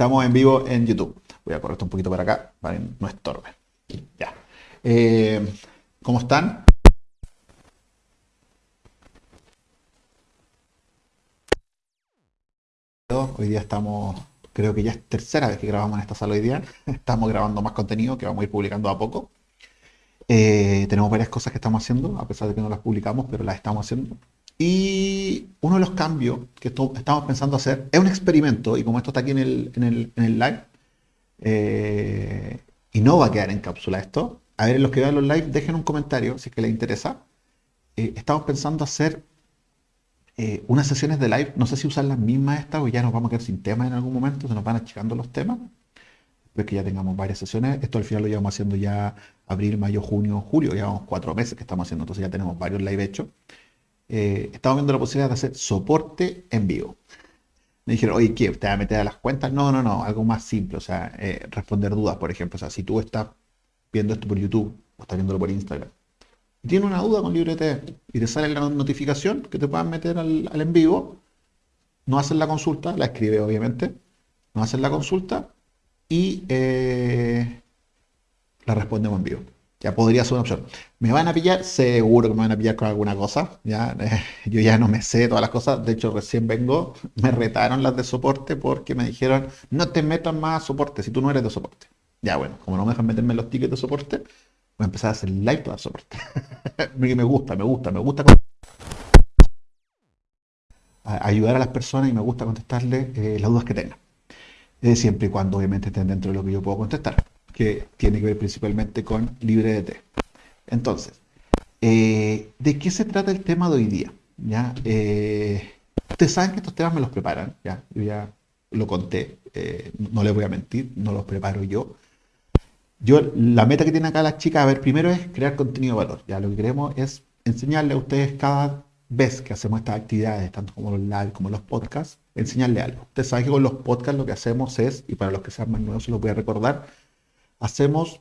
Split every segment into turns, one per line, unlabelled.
Estamos en vivo en YouTube. Voy a correr un poquito para acá para que no estorbe. Ya. Eh, ¿Cómo están? Hoy día estamos, creo que ya es tercera vez que grabamos en esta sala hoy día. Estamos grabando más contenido que vamos a ir publicando a poco. Eh, tenemos varias cosas que estamos haciendo, a pesar de que no las publicamos, pero las estamos haciendo. Y uno de los cambios que estamos pensando hacer es un experimento, y como esto está aquí en el, en el, en el live, eh, y no va a quedar en cápsula esto, a ver, los que vean los live, dejen un comentario si es que les interesa. Eh, estamos pensando hacer eh, unas sesiones de live, no sé si usar las mismas estas o ya nos vamos a quedar sin temas en algún momento, se nos van achicando los temas. Después que ya tengamos varias sesiones, esto al final lo llevamos haciendo ya abril, mayo, junio, julio, llevamos cuatro meses que estamos haciendo, entonces ya tenemos varios live hechos. Eh, estamos viendo la posibilidad de hacer soporte en vivo. Me dijeron, oye, ¿qué? ¿Te vas a meter a las cuentas? No, no, no, algo más simple, o sea, eh, responder dudas, por ejemplo. O sea, si tú estás viendo esto por YouTube o estás viéndolo por Instagram y tienes una duda con LibreT y te sale la notificación que te puedan meter al, en vivo, no haces la consulta, la escribe obviamente, no haces la consulta y eh, la respondemos en vivo. Ya podría ser una opción. ¿Me van a pillar? Seguro que me van a pillar con alguna cosa. ¿ya? yo ya no me sé todas las cosas. De hecho, recién vengo, me retaron las de soporte porque me dijeron, no te metas más a soporte si tú no eres de soporte. Ya bueno, como no me dejan meterme los tickets de soporte, voy a empezar a hacer live para soporte. me gusta, me gusta, me gusta ayudar a las personas y me gusta contestarles eh, las dudas que tengan. siempre y cuando obviamente estén dentro de lo que yo puedo contestar que tiene que ver principalmente con LibreDT. Entonces, eh, ¿de qué se trata el tema de hoy día? ¿Ya? Eh, ustedes saben que estos temas me los preparan, ¿ya? yo ya lo conté, eh, no les voy a mentir, no los preparo yo. Yo, la meta que tiene acá las chicas, a ver, primero es crear contenido de valor. ¿ya? Lo que queremos es enseñarle a ustedes cada vez que hacemos estas actividades, tanto como los live como los podcasts, enseñarle algo. Ustedes saben que con los podcasts lo que hacemos es, y para los que sean más nuevos se los voy a recordar, hacemos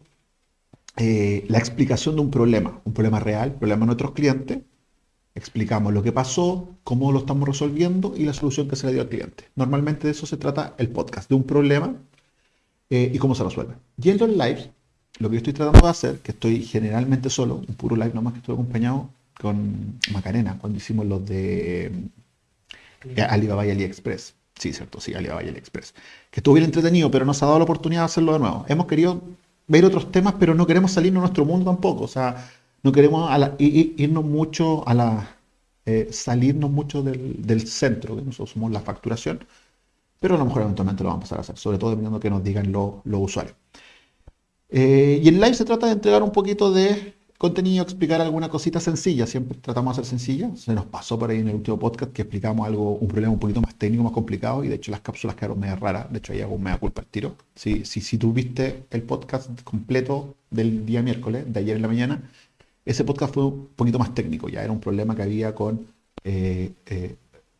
eh, la explicación de un problema, un problema real, problema de nuestros clientes, explicamos lo que pasó, cómo lo estamos resolviendo y la solución que se le dio al cliente. Normalmente de eso se trata el podcast, de un problema eh, y cómo se resuelve. Y en los lives, lo que yo estoy tratando de hacer, que estoy generalmente solo, un puro live nomás que estoy acompañado con Macarena, cuando hicimos los de eh, Alibaba y AliExpress. Sí, cierto, sí, Alibaba y AliExpress. Que estuvo bien entretenido, pero nos ha dado la oportunidad de hacerlo de nuevo. Hemos querido ver otros temas, pero no queremos salirnos de nuestro mundo tampoco. O sea, no queremos irnos mucho a la. Eh, salirnos mucho del, centro, que nosotros somos la facturación, pero a lo mejor eventualmente lo vamos a pasar a hacer, sobre todo dependiendo de que nos digan los usuarios. Eh, y en live se trata de entregar un poquito de contenido, explicar alguna cosita sencilla, siempre tratamos de ser sencilla. Se nos pasó por ahí en el último podcast que explicamos algo, un problema un poquito más técnico, más complicado, y de hecho las cápsulas quedaron medio raras. De hecho, ahí hago un mea culpa al tiro. Si, si, si tú viste el podcast completo del día miércoles, de ayer en la mañana, ese podcast fue un poquito más técnico, ya era un problema que había con eh, eh,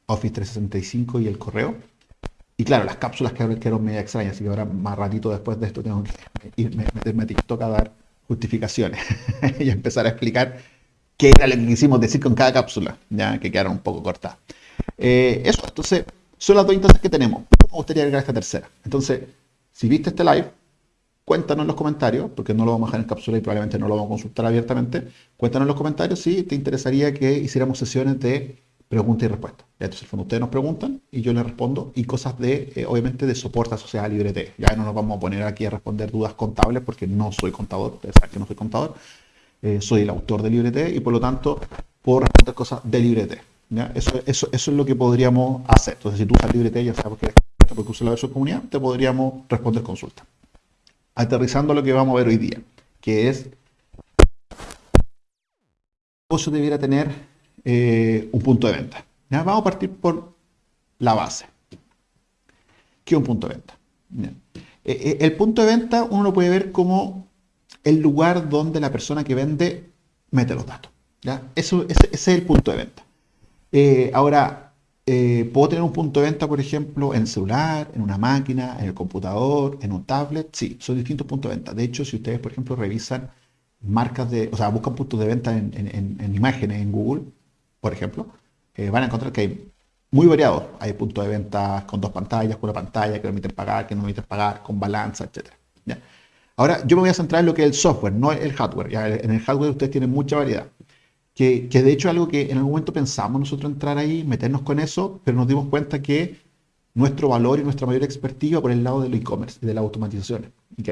Office 365 y el correo. Y claro, las cápsulas quedaron medio extrañas, así que ahora más ratito después de esto tengo que irme, meterme a TikTok a dar justificaciones y empezar a explicar qué era lo que quisimos decir con cada cápsula, ya que quedaron un poco cortas. Eh, eso, entonces, son las dos instancias que tenemos. Me gustaría agregar esta tercera. Entonces, si viste este live, cuéntanos en los comentarios, porque no lo vamos a dejar en cápsula y probablemente no lo vamos a consultar abiertamente. Cuéntanos en los comentarios si te interesaría que hiciéramos sesiones de pregunta y respuesta. Entonces, en el fondo, ustedes nos preguntan y yo les respondo y cosas de, eh, obviamente, de soporte asociado a LibreT. Ya no nos vamos a poner aquí a responder dudas contables porque no soy contador, ustedes saben que no soy contador, eh, soy el autor de LibreT y por lo tanto puedo responder cosas de LibreT. Eso, eso, eso es lo que podríamos hacer. Entonces, si tú usas LibreT, ya sabes porque, porque usas la versión comunidad, te podríamos responder consultas. Aterrizando lo que vamos a ver hoy día, que es negocio debiera tener eh, un punto de venta. Vamos a partir por la base. ¿Qué es un punto de venta? Eh, eh, el punto de venta uno lo puede ver como el lugar donde la persona que vende mete los datos. Eso, ese, es el punto de venta. ahora, ¿puedo tener un punto de venta, por ejemplo, en el celular, en una máquina, en el computador, en un tablet? Sí, son distintos puntos de venta. De hecho, si ustedes, por ejemplo, revisan marcas de, o sea, buscan puntos de venta en imágenes en Google, por ejemplo, eh, van a encontrar que hay muy variados. Hay puntos de venta con dos pantallas, con una pantalla que permiten pagar, que no permiten pagar, con balanza, etc. Ahora, yo me voy a centrar en lo que es el software, no el hardware. En el hardware ustedes tienen mucha variedad. Que, que de hecho es algo que en algún momento pensamos nosotros entrar ahí, meternos con eso, pero nos dimos cuenta que nuestro valor y nuestra mayor expertise por el lado del e-commerce y de la automatización.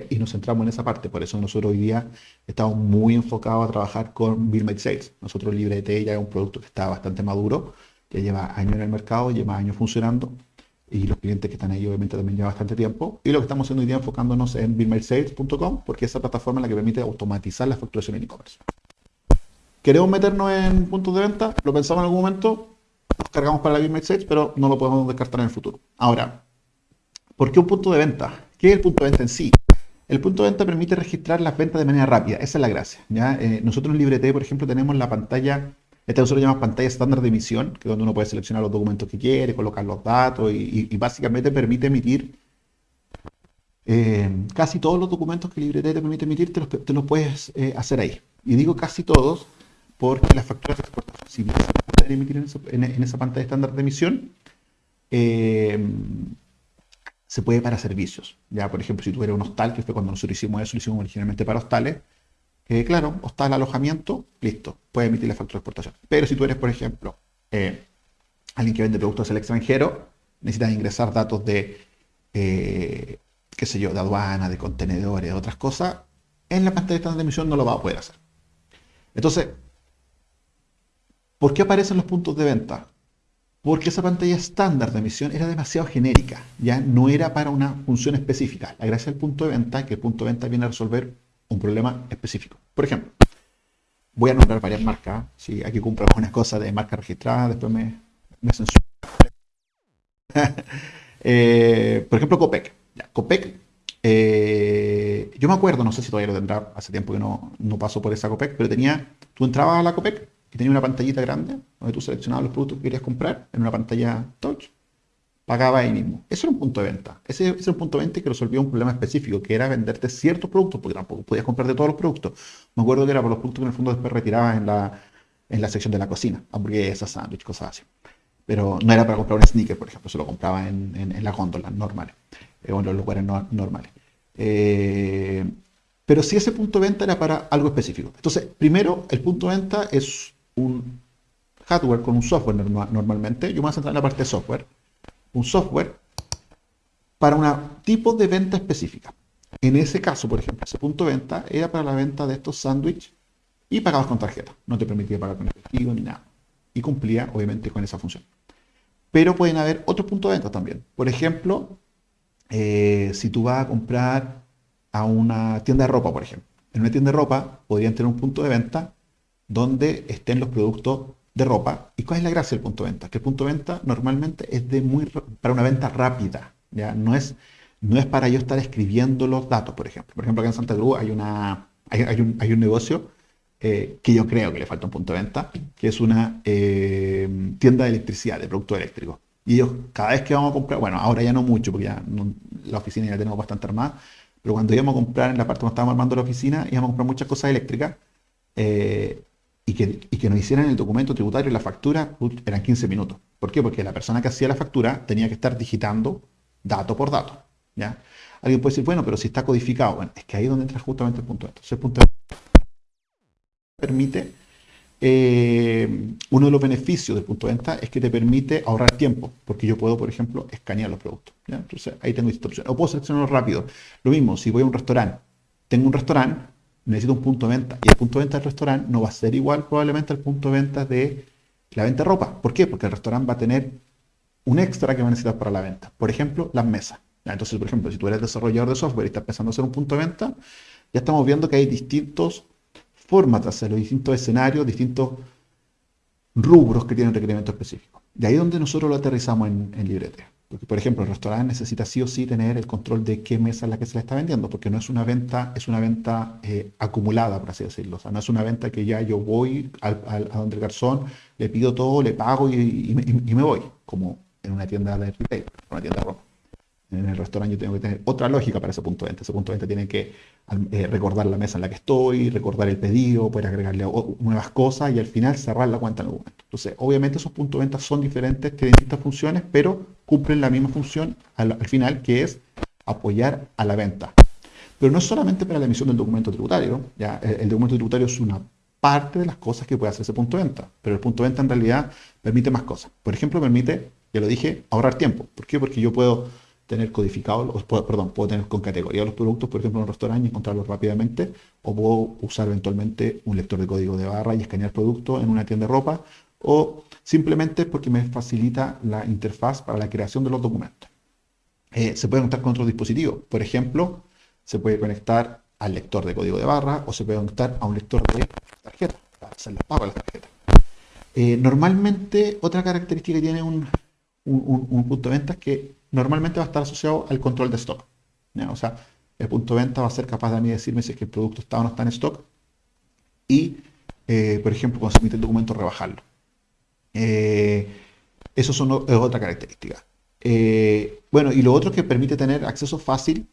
Y, nos centramos en esa parte. Por eso nosotros hoy día estamos muy enfocados a trabajar con Bill Sales. Nosotros LibreT ya es un producto que está bastante maduro, ya lleva años en el mercado, lleva años funcionando. Y los clientes que están ahí obviamente también llevan bastante tiempo. Y lo que estamos haciendo hoy día enfocándonos en BillMadeSales.com porque es esa plataforma la que permite automatizar la facturación en e-commerce. ¿Queremos meternos en puntos de venta? ¿Lo pensamos en algún momento? Cargamos para la BillMade Sales, pero no lo podemos descartar en el futuro. Ahora, ¿por qué un punto de venta? ¿Qué es el punto de venta en sí? El punto de venta permite registrar las ventas de manera rápida, esa es la gracia. Eh, nosotros en LibreT, por ejemplo, tenemos la pantalla, esta nosotros llamamos pantalla estándar de emisión, que es donde uno puede seleccionar los documentos que quiere, colocar los datos y, básicamente permite emitir eh, casi todos los documentos que LibreT te permite emitir, te los, te los puedes eh, hacer ahí. Y digo casi todos porque las facturas de exportación, si bien se pueden emitir en esa, pantalla estándar de emisión, eh, se puede para servicios. Ya, por ejemplo, si tú eres un hostal, que fue cuando nosotros hicimos eso, lo hicimos originalmente para hostales, eh, claro, hostal, alojamiento, listo, puede emitir la factura de exportación. Pero si tú eres, por ejemplo, eh, alguien que vende productos al extranjero, necesitas ingresar datos de, eh, qué sé yo, de aduana, de contenedores, de otras cosas, en la pantalla de estándar de emisión no lo va a poder hacer. Entonces, ¿por qué aparecen los puntos de venta? porque esa pantalla estándar de emisión era demasiado genérica, ya no era para una función específica. La gracia del punto de venta es que el punto de venta viene a resolver un problema específico. Por ejemplo, voy a nombrar varias marcas. Si aquí compro algunas cosas de marca registrada, después me, me censuro. eh, por ejemplo, Copec. Copec, eh, yo me acuerdo, no sé si todavía lo tendrá, hace tiempo que no, no paso por esa Copec, pero tenía, tú entrabas a la Copec tenía una pantallita grande donde tú seleccionabas los productos que querías comprar en una pantalla touch, pagaba ahí mismo. Eso era un punto de venta. Ese, ese era un punto de venta que resolvía un problema específico, que era venderte ciertos productos, porque tampoco podías comprar de todos los productos. Me acuerdo que era por los productos que en el fondo después retirabas en la, en la sección de la cocina, hamburguesas, sándwich, cosas así. Pero no era para comprar un sneaker, por ejemplo, se lo compraba en, en, en las góndolas normales, eh, o en los lugares no, normales. Eh, pero si ese punto de venta era para algo específico. Entonces, primero, el punto de venta es un hardware con un software normalmente, yo me voy a centrar en la parte de software, un software para un tipo de venta específica. En ese caso, por ejemplo, ese punto de venta era para la venta de estos sándwiches y pagabas con tarjeta. No te permitía pagar con efectivo ni nada. Y cumplía, obviamente, con esa función. Pero pueden haber otros puntos de venta también. Por ejemplo, eh, si tú vas a comprar a una tienda de ropa, por ejemplo. En una tienda de ropa podrían tener un punto de venta donde estén los productos de ropa. ¿Y cuál es la gracia del punto de venta? Que el punto de venta normalmente es de muy para una venta rápida, ¿ya? No es, no es para yo estar escribiendo los datos, por ejemplo. Por ejemplo, acá en Santa Cruz hay, una, hay, un, hay un, negocio eh, que yo creo que le falta un punto de venta, que es una eh, tienda de electricidad, de productos eléctricos. Y ellos, cada vez que vamos a comprar, bueno, ahora ya no mucho, porque ya no, la oficina ya tenemos bastante armada, pero cuando íbamos a comprar en la parte donde estábamos armando la oficina, íbamos a comprar muchas cosas eléctricas. Eh, y que, y que nos hicieran el documento tributario y la factura eran 15 minutos. ¿Por qué? Porque la persona que hacía la factura tenía que estar digitando dato por dato. ¿ya? Alguien puede decir, bueno, pero si está codificado. Bueno, es que ahí es donde entra justamente el punto de el punto de permite, eh, uno de los beneficios del punto de venta es que te permite ahorrar tiempo, porque yo puedo, por ejemplo, escanear los productos. ¿ya? Entonces, ahí tengo opciones. O puedo seleccionarlo rápido. Lo mismo, si voy a un restaurante, tengo un restaurante, necesito un punto de venta. Y el punto de venta del restaurante no va a ser igual probablemente al punto de venta de la venta de ropa. ¿Por qué? Porque el restaurante va a tener un extra que va a necesitar para la venta. Por ejemplo, las mesas. Entonces, por ejemplo, si tú eres desarrollador de software y estás pensando hacer un punto de venta, ya estamos viendo que hay distintos formas de hacerlo, distintos escenarios, distintos rubros que tienen requerimientos específicos. De ahí donde nosotros lo aterrizamos en, en. Porque, por ejemplo, el restaurante necesita sí o sí tener el control de qué mesa es la que se le está vendiendo, porque no es una venta, es una venta eh, acumulada, por así decirlo. O sea, no es una venta que ya yo voy al, a donde el garzón, le pido todo, le pago y, me voy, como en una tienda de retail, una tienda de ropa. En el restaurante yo tengo que tener otra lógica para ese punto de venta. Ese punto de venta tiene que eh, recordar la mesa en la que estoy, recordar el pedido, poder agregarle nuevas cosas y al final cerrar la cuenta en el documento. Entonces, obviamente esos puntos de venta son diferentes, tienen distintas funciones, pero cumplen la misma función al, final, que es apoyar a la venta. Pero no es solamente para la emisión del documento tributario, ¿ya? el documento tributario es una parte de las cosas que puede hacer ese punto de venta. Pero el punto de venta en realidad permite más cosas. Por ejemplo, permite, ya lo dije, ahorrar tiempo. ¿Por qué? Porque yo puedo tener codificado, perdón, puedo tener con categoría los productos, por ejemplo, en un restaurante y encontrarlos rápidamente, o puedo usar eventualmente un lector de código de barra y escanear productos en una tienda de ropa, o simplemente porque me facilita la interfaz para la creación de los documentos. Eh, se puede conectar con otros dispositivos. Por ejemplo, se puede conectar al lector de código de barra o se puede conectar a un lector de tarjeta para hacer los pagos de las tarjetas. Eh, normalmente, otra característica que tiene un, punto de venta es que normalmente va a estar asociado al control de stock. O sea, el punto de venta va a ser capaz de mí decirme si es que el producto está o no está en stock y, eh, por ejemplo, cuando se emite el documento, rebajarlo. Eh, eso son, es otra característica. bueno, y lo otro es que permite tener acceso fácil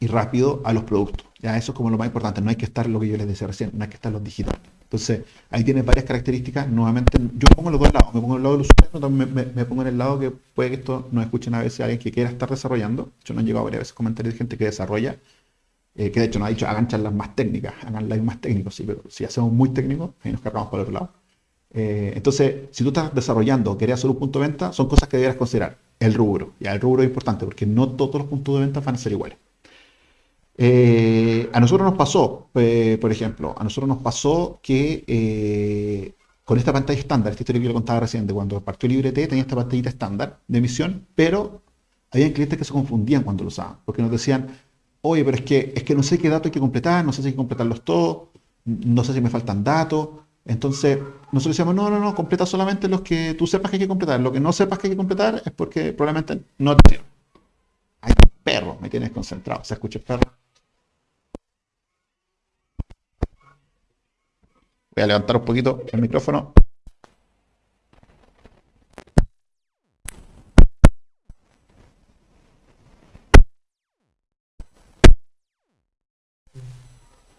y rápido a los productos. Ya eso es como lo más importante. No hay que estar lo que yo les decía recién, no hay que estar los digitales. Entonces, ahí tiene varias características. Nuevamente, yo me pongo en los dos lados. Me pongo en el lado del usuario, también me, pongo en el lado que puede que esto no escuchen a veces a alguien que quiera estar desarrollando. De hecho, no han llegado varias veces comentarios de gente que desarrolla, eh, que de hecho nos ha dicho, hagan charlas más técnicas, hagan live más técnicos, sí, pero si hacemos muy técnicos, ahí nos cargamos por el otro lado. Eh, entonces, si tú estás desarrollando o querías hacer un punto de venta, son cosas que deberías considerar. El rubro. Ya, el rubro es importante porque no todos los puntos de venta van a ser iguales. Eh, a nosotros nos pasó, eh, por ejemplo, a nosotros nos pasó que eh, con esta pantalla estándar, esta historia que yo le contaba recién, de cuando partió LibreT tenía esta pantallita estándar de emisión, pero había clientes que se confundían cuando lo usaban, porque nos decían, oye, pero es que, es que no sé qué datos hay que completar, no sé si hay que completarlos todos, no sé si me faltan datos. Entonces, nosotros decíamos, no, no, no, completa solamente los que tú sepas que hay que completar. Lo que no sepas que hay que completar es porque probablemente no te sirve. Hay perro, me tienes concentrado. ¿Se escucha el perro? Voy a levantar un poquito el micrófono.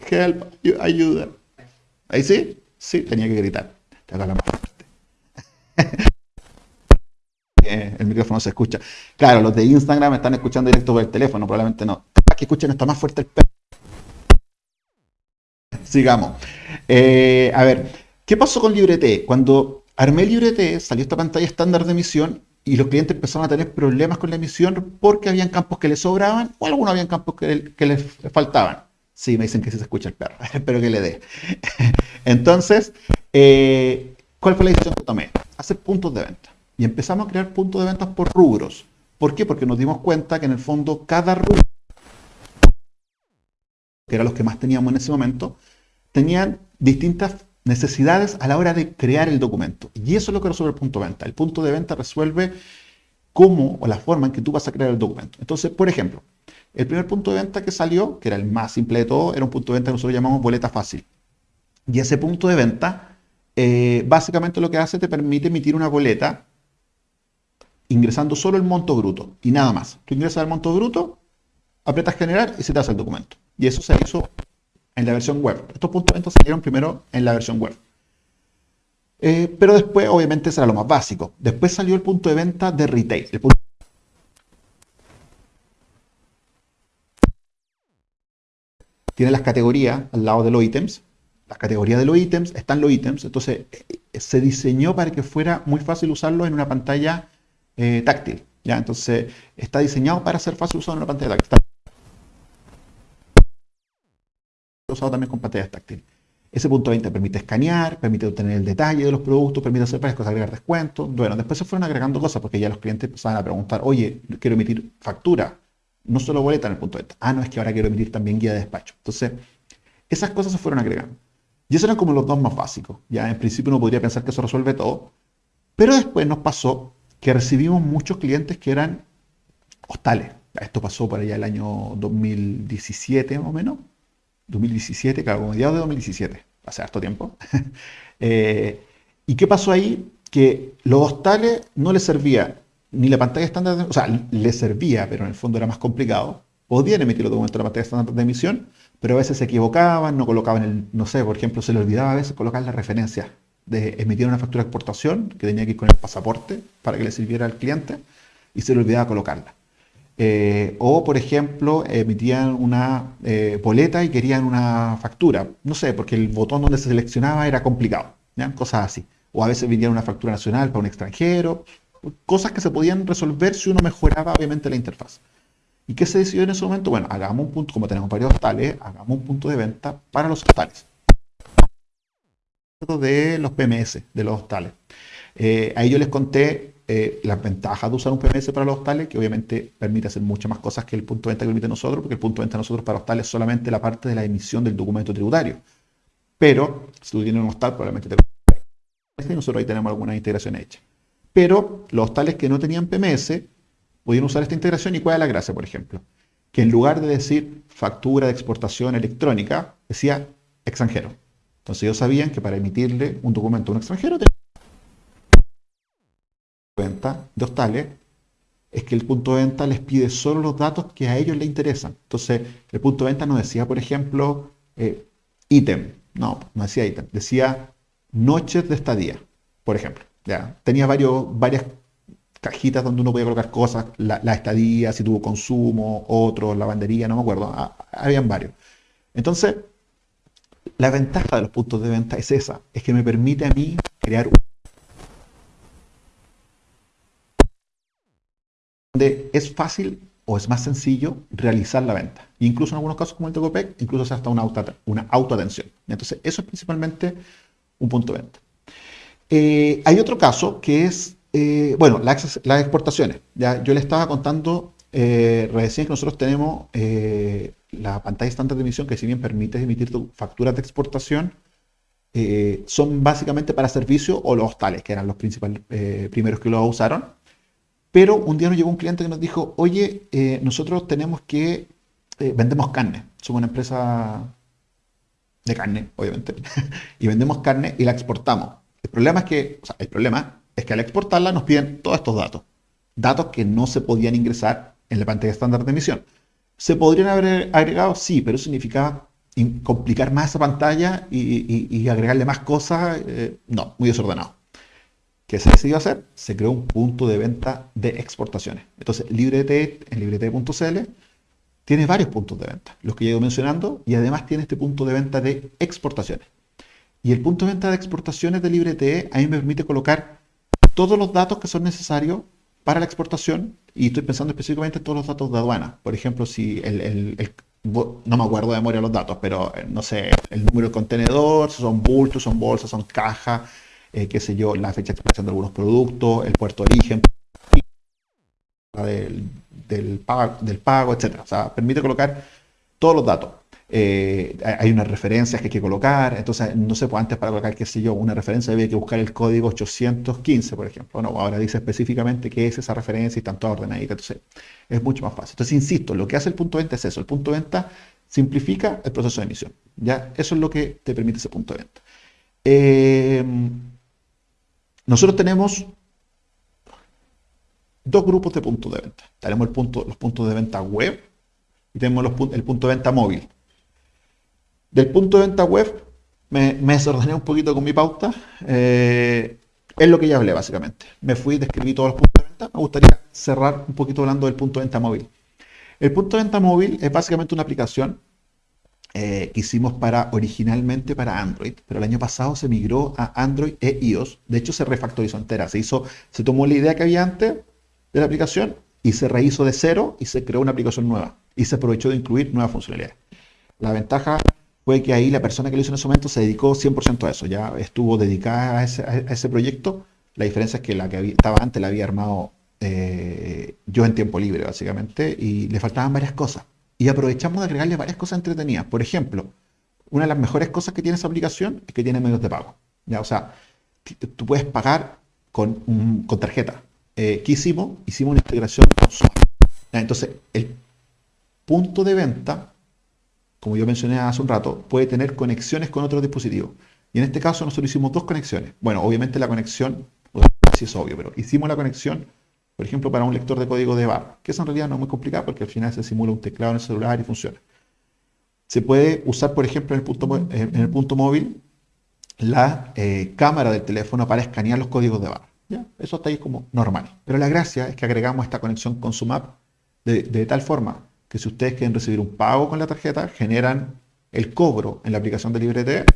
Help, ayuda. ¿Ahí sí? Sí, tenía que gritar. Tengo más fuerte. el micrófono se escucha. Claro, los de Instagram están escuchando directo por el teléfono, probablemente no. Que escuchen esto más fuerte el perro. Sigamos. Eh, a ver, ¿qué pasó con LibreT? Cuando armé LibreT, salió esta pantalla estándar de emisión y los clientes empezaron a tener problemas con la emisión porque habían campos que les sobraban o algunos habían campos que, les faltaban. Sí, me dicen que se escucha el perro, espero que le dé. Entonces, eh, ¿cuál fue la decisión que tomé? Hacer puntos de venta. Y empezamos a crear puntos de venta por rubros. ¿Por qué? Porque nos dimos cuenta que en el fondo cada rubro, que eran los que más teníamos en ese momento, tenían distintas necesidades a la hora de crear el documento. Y eso es lo que resuelve el punto de venta. El punto de venta resuelve cómo o la forma en que tú vas a crear el documento. Entonces, por ejemplo, el primer punto de venta que salió, que era el más simple de todo, era un punto de venta que nosotros llamamos boleta fácil. Y ese punto de venta, eh, básicamente lo que hace te permite emitir una boleta ingresando solo el monto bruto y nada más. Tú ingresas el monto bruto, aprietas generar y se te hace el documento. Y eso se hizo en la versión web. Estos puntos de venta salieron primero en la versión web. Eh, pero después, obviamente, será lo más básico. Después salió el punto de venta de retail. Tiene las categorías al lado de los ítems. Las categorías de los ítems están los ítems. Entonces, eh, se diseñó para que fuera muy fácil usarlo en una pantalla eh, táctil. ¿ya? Entonces, está diseñado para ser fácil usado en una pantalla táctil usado también con pantallas táctiles. Ese punto 20 permite escanear, permite obtener el detalle de los productos, permite hacer varias cosas, agregar descuentos. Bueno, después se fueron agregando cosas porque ya los clientes empezaban a preguntar, oye, quiero emitir factura, no solo boleta en el punto 20. Ah, no, es que ahora quiero emitir también guía de despacho. Entonces, esas cosas se fueron agregando. Y esos eran como los dos más básicos. Ya en principio uno podría pensar que eso resuelve todo. Pero después nos pasó que recibimos muchos clientes que eran hostales. Esto pasó por allá el año 2017 más o menos. 2017, claro, como mediados de 2017, hace harto tiempo. Eh, ¿Y qué pasó ahí? Que los hostales no les servía ni la pantalla estándar, o sea, le servía, pero en el fondo era más complicado. Podían emitir los documentos en la pantalla estándar de emisión, pero a veces se equivocaban, no colocaban el, no sé, por ejemplo, se le olvidaba a veces colocar la referencia de emitir una factura de exportación que tenía que ir con el pasaporte para que le sirviera al cliente y se le olvidaba colocarla. Eh, o, por ejemplo, emitían una eh, boleta y querían una factura. No sé, porque el botón donde se seleccionaba era complicado. Cosas así. O a veces vendían una factura nacional para un extranjero. Cosas que se podían resolver si uno mejoraba, obviamente, la interfaz. ¿Y qué se decidió en ese momento? Bueno, hagamos un punto, como tenemos varios hostales, hagamos un punto de venta para los hostales. De los PMS, de los hostales. Eh, ahí yo les conté eh, las ventajas de usar un PMS para los hostales, que obviamente permite hacer muchas más cosas que el punto de venta que permite nosotros, porque el punto de venta de nosotros para hostales es solamente la parte de la emisión del documento tributario. Pero, si tú tienes un hostal, probablemente te y nosotros ahí tenemos alguna integración hecha. Pero los hostales que no tenían PMS podían usar esta integración y cuál es la gracia, por ejemplo. Que en lugar de decir factura de exportación electrónica, decía extranjero. Entonces ellos sabían que para emitirle un documento a un extranjero venta de hostales es que el punto de venta les pide solo los datos que a ellos les interesan. Entonces, el punto de venta no decía, por ejemplo, eh, ítem. No, no decía ítem. Decía noches de estadía, por ejemplo. ¿ya? Tenía varios, varias cajitas donde uno podía colocar cosas, la, estadía, si tuvo consumo, otros, lavandería, no me acuerdo. Ah, habían varios. Entonces, la ventaja de los puntos de venta es esa, es que me permite a mí crear un donde es fácil o es más sencillo realizar la venta. incluso en algunos casos como el Tocopec, incluso se hasta una, auto, una autoatención. Entonces, eso es principalmente un punto de venta. Eh, hay otro caso que es, eh, bueno, las, exportaciones. ¿ya? Yo le estaba contando eh, recién que nosotros tenemos la pantalla estándar de emisión que si bien permite emitir facturas de exportación, son básicamente para servicio o los hostales, que eran los principales primeros que lo usaron. Pero un día nos llegó un cliente que nos dijo, oye, nosotros tenemos que, vendemos carne, somos una empresa de carne, obviamente, y vendemos carne y la exportamos. El problema es que, o sea, el problema es que al exportarla nos piden todos estos datos. Datos que no se podían ingresar en la pantalla estándar de emisión. ¿Se podrían haber agregado? Sí, pero eso significaba complicar más esa pantalla y, agregarle más cosas. Eh, no, muy desordenado. ¿Qué se decidió hacer? Se creó un punto de venta de exportaciones. Entonces, LibreT, en librete.cl, tiene varios puntos de venta, los que he ido mencionando, y además tiene este punto de venta de exportaciones. Y el punto de venta de exportaciones de LibreTE a mí me permite colocar todos los datos que son necesarios para la exportación y estoy pensando específicamente en todos los datos de aduana. Por ejemplo, si el, no me acuerdo de memoria los datos, pero eh, no sé, el número de contenedor, si son bultos, son bolsas, son cajas, eh, qué sé yo, la fecha de exportación de algunos productos, el puerto de origen, del, del, pago, del etc. O sea, permite colocar todos los datos. Eh, hay unas referencias que hay que colocar, entonces no sé, pues antes para colocar, qué sé yo, una referencia había que buscar el código 815, por ejemplo. No, ahora dice específicamente qué es esa referencia y están todas ordenaditas, entonces es mucho más fácil. Entonces, insisto, lo que hace el punto de venta es eso, el punto de venta simplifica el proceso de emisión, ¿ya? Eso es lo que te permite ese punto de venta. Eh, nosotros tenemos dos grupos de puntos de venta. Tenemos el punto, los puntos de venta web y tenemos el punto de venta móvil. Del punto de venta web, me, desordené un poquito con mi pauta. Eh, es lo que ya hablé, básicamente. Me fui, describí todos los puntos de venta. Me gustaría cerrar un poquito hablando del punto de venta móvil. El punto de venta móvil es básicamente una aplicación eh, que hicimos para, originalmente para Android, pero el año pasado se migró a Android e iOS. De hecho, se refactorizó entera. Se hizo, se tomó la idea que había antes de la aplicación y se rehizo de cero y se creó una aplicación nueva. Y se aprovechó de incluir nuevas funcionalidades. La ventaja fue que ahí la persona que lo hizo en ese momento se dedicó 100% a eso, ya estuvo dedicada a ese, proyecto. La diferencia es que la que estaba antes la había armado eh, yo en tiempo libre, básicamente, y le faltaban varias cosas. Y aprovechamos de agregarle varias cosas entretenidas. Por ejemplo, una de las mejores cosas que tiene esa aplicación es que tiene medios de pago. ¿ya? O sea, tú puedes pagar con, con tarjeta. Eh, ¿Qué hicimos? Hicimos una integración con Entonces, el punto de venta como yo mencioné hace un rato, puede tener conexiones con otros dispositivos. Y en este caso nosotros hicimos dos conexiones. Bueno, obviamente la conexión, si es obvio, pero hicimos la conexión por ejemplo, para un lector de código de barra, que eso en realidad no es muy complicado porque al final se simula un teclado en el celular y funciona. Se puede usar, por ejemplo, en el punto, móvil la eh, cámara del teléfono para escanear los códigos de barra. Eso está ahí como normal. Pero la gracia es que agregamos esta conexión con SumApp de, de tal forma que si ustedes quieren recibir un pago con la tarjeta, generan el cobro en la aplicación de LibreT,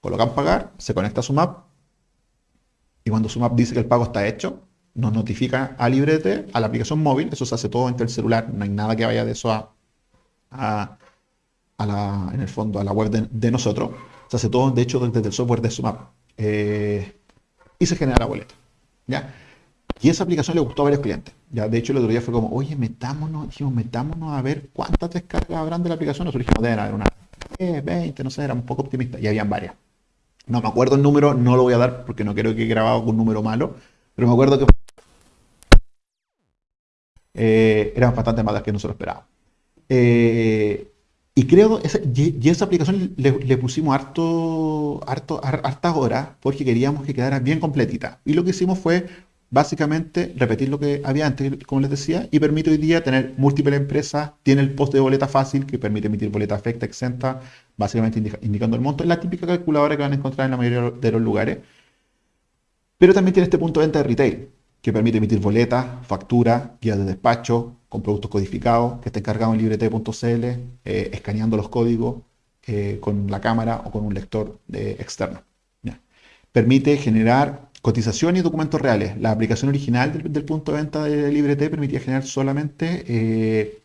colocan pagar, se conecta a SumApp y cuando SumApp dice que el pago está hecho, nos notifica a LibreT, a la aplicación móvil, eso se hace todo entre el celular, no hay nada que vaya de eso a, a, la, en el fondo, a la web de, nosotros, se hace todo, de hecho, desde el software de SumApp, eh, y se genera la boleta, ¿ya? Y esa aplicación le gustó a varios clientes, ya, de hecho, el otro día fue como, oye, metámonos, dijimos, metámonos a ver cuántas descargas habrán de la aplicación, nosotros dijimos, deben haber una 10, 20, no sé, era un poco optimista, y habían varias. No me acuerdo el número, no lo voy a dar porque no quiero que he grabado con un número malo, pero me acuerdo que eh, eran bastante más las que nosotros esperábamos. Eh, y creo, esa, y, esa aplicación le, pusimos harto, harto, hartas horas porque queríamos que quedara bien completita. Y lo que hicimos fue básicamente repetir lo que había antes, como les decía, y permite hoy día tener múltiples empresas, tiene el post de boleta fácil que permite emitir boleta afecta, exenta, básicamente indicando el monto. Es la típica calculadora que van a encontrar en la mayoría de los lugares. Pero también tiene este punto de venta de retail, que permite emitir boletas, facturas, guías de despacho, con productos codificados, que estén cargados en librete.cl, eh, escaneando los códigos eh, con la cámara o con un lector eh, externo. Permite generar Cotización y documentos reales. La aplicación original del, punto de venta de LibreT permitía generar solamente eh,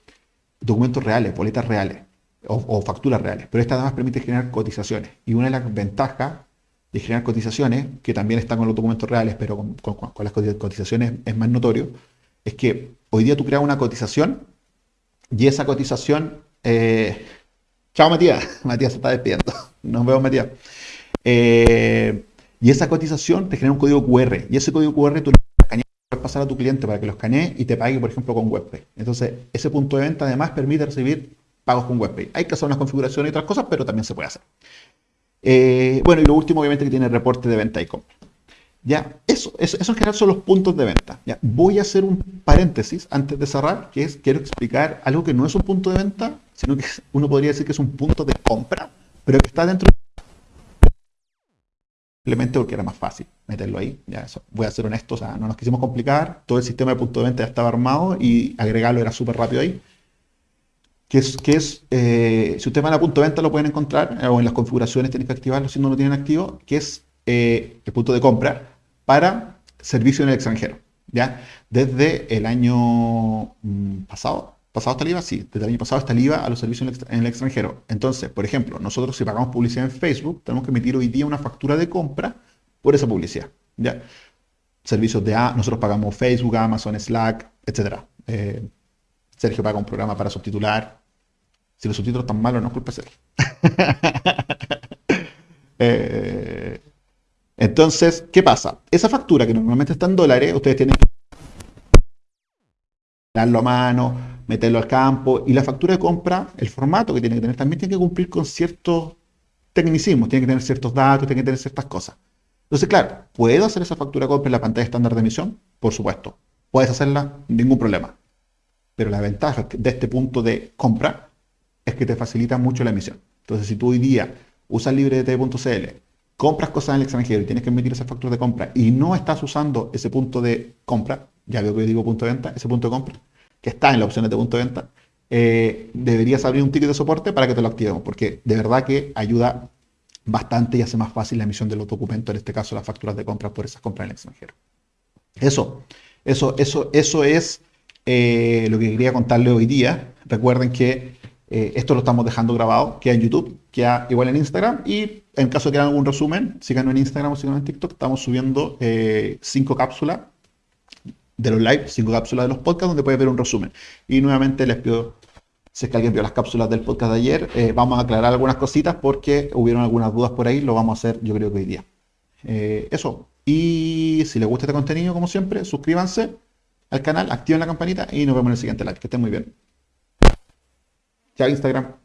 documentos reales, boletas reales o, facturas reales. Pero esta además permite generar cotizaciones. Y una de las ventajas de generar cotizaciones, que también están con los documentos reales, pero con, las cotizaciones es más notorio, es que hoy día tú creas una cotización y esa cotización... Eh, chao Matías, Matías se está despidiendo. Nos vemos Matías. Eh, y esa cotización te genera un código QR. Y ese código QR tú lo puedes pasar a tu cliente para que lo escanee y te pague, por ejemplo, con WebPay. Entonces, ese punto de venta además permite recibir pagos con WebPay. Hay que hacer unas configuraciones y otras cosas, pero también se puede hacer. Eh, bueno, y lo último, obviamente, que tiene reporte de venta y compra. Ya, eso, eso, eso en general son los puntos de venta. Ya, voy a hacer un paréntesis antes de cerrar, que es, quiero explicar algo que no es un punto de venta, sino que uno podría decir que es un punto de compra, pero que está dentro de simplemente porque era más fácil meterlo ahí. Ya eso, voy a ser honesto, o sea, no nos quisimos complicar, todo el sistema de punto de venta ya estaba armado y agregarlo era súper rápido ahí. Que es, que es eh, si ustedes van a punto de venta lo pueden encontrar, eh, o en las configuraciones tienen que activarlo si no lo tienen activo, que es eh, el punto de compra para servicio en el extranjero. ¿ya? Desde el año mm, pasado, ¿Pasado está el IVA? Sí, desde el año pasado está el IVA a los servicios en el, extranjero. Entonces, por ejemplo, nosotros si pagamos publicidad en Facebook, tenemos que emitir hoy día una factura de compra por esa publicidad. ¿ya? Servicios de A, nosotros pagamos Facebook, Amazon, Slack, etc. Sergio paga un programa para subtitular. Si los subtítulos están malos, no es culpa de Sergio. Eh, entonces, ¿qué pasa? Esa factura que normalmente está en dólares, ustedes tienen que darlo a mano, meterlo al campo. Y la factura de compra, el formato que tiene que tener, también tiene que cumplir con ciertos tecnicismos, tiene que tener ciertos datos, tiene que tener ciertas cosas. Entonces, claro, ¿puedo hacer esa factura de compra en la pantalla estándar de emisión? Por supuesto. ¿Puedes hacerla? Ningún problema. Pero la ventaja de este punto de compra es que te facilita mucho la emisión. Entonces, si tú hoy día usas librete.cl, compras cosas en el extranjero y tienes que emitir esa factura de compra y no estás usando ese punto de compra, ya veo que yo digo punto de venta, ese punto de compra, que está en la opción de punto de venta, eh, deberías abrir un ticket de soporte para que te lo activemos, porque de verdad que ayuda bastante y hace más fácil la emisión de los documentos, en este caso las facturas de compra por esas compras en el extranjero. Eso, eso, eso, eso es eh, lo que quería contarle hoy día. Recuerden que eh, esto lo estamos dejando grabado, queda en YouTube, queda igual en Instagram y en caso de que hagan algún resumen, síganos en Instagram o síganos en TikTok, estamos subiendo cinco cápsulas de los live, cinco cápsulas de los podcasts donde puedes ver un resumen. Y nuevamente les pido, si es que alguien vio las cápsulas del podcast de ayer, eh, vamos a aclarar algunas cositas porque hubieron algunas dudas por ahí, lo vamos a hacer yo creo que hoy día. Eh, eso. Y si les gusta este contenido, como siempre, suscríbanse al canal, activen la campanita y nos vemos en el siguiente live. Que estén muy bien. Chao Instagram.